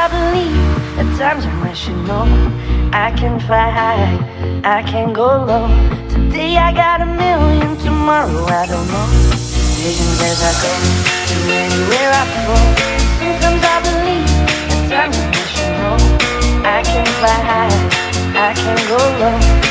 I believe, at times I wish you know I can fly high, I can go low. Today I got a million, tomorrow I don't know. Decisions as I go, to anywhere I go. Sometimes I believe, at times I wish you know I can fly high, I can go low.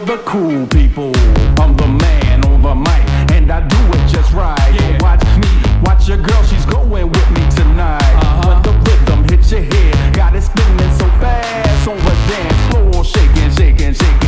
for the cool people. I'm the man on the mic, and I do it just right. Yeah. Watch me, watch your girl, she's going with me tonight. Uh -huh. When the rhythm hits your head, got it spinning so fast on the dance floor, shaking, shaking, shaking.